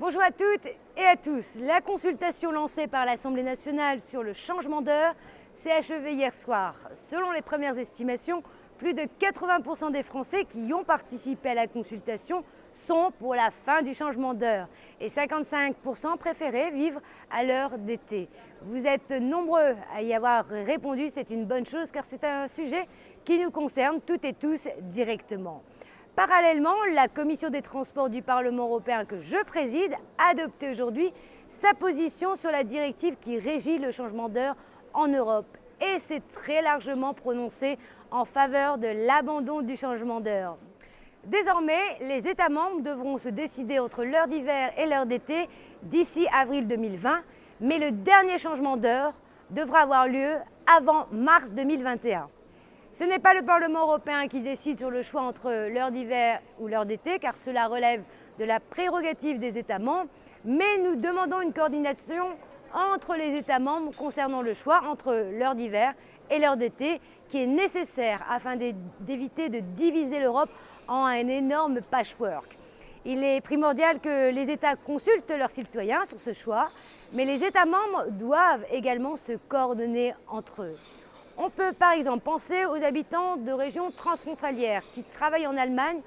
Bonjour à toutes et à tous. La consultation lancée par l'Assemblée nationale sur le changement d'heure s'est achevée hier soir. Selon les premières estimations, plus de 80% des Français qui ont participé à la consultation sont pour la fin du changement d'heure et 55% préféraient vivre à l'heure d'été. Vous êtes nombreux à y avoir répondu, c'est une bonne chose car c'est un sujet qui nous concerne toutes et tous directement. Parallèlement, la Commission des transports du Parlement européen que je préside a adopté aujourd'hui sa position sur la directive qui régit le changement d'heure en Europe et s'est très largement prononcée en faveur de l'abandon du changement d'heure. Désormais, les États membres devront se décider entre l'heure d'hiver et l'heure d'été d'ici avril 2020, mais le dernier changement d'heure devra avoir lieu avant mars 2021. Ce n'est pas le Parlement européen qui décide sur le choix entre l'heure d'hiver ou l'heure d'été, car cela relève de la prérogative des États membres, mais nous demandons une coordination entre les États membres concernant le choix entre l'heure d'hiver et l'heure d'été, qui est nécessaire afin d'éviter de diviser l'Europe en un énorme patchwork. Il est primordial que les États consultent leurs citoyens sur ce choix, mais les États membres doivent également se coordonner entre eux. On peut par exemple penser aux habitants de régions transfrontalières qui travaillent en Allemagne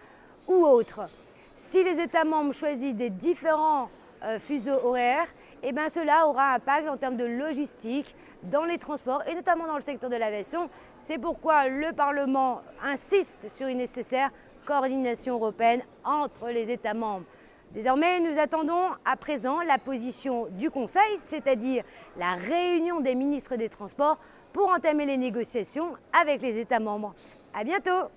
ou autres. Si les États membres choisissent des différents euh, fuseaux horaires, eh bien cela aura un impact en termes de logistique dans les transports et notamment dans le secteur de l'aviation. C'est pourquoi le Parlement insiste sur une nécessaire coordination européenne entre les États membres. Désormais, nous attendons à présent la position du Conseil, c'est-à-dire la réunion des ministres des Transports pour entamer les négociations avec les États membres. À bientôt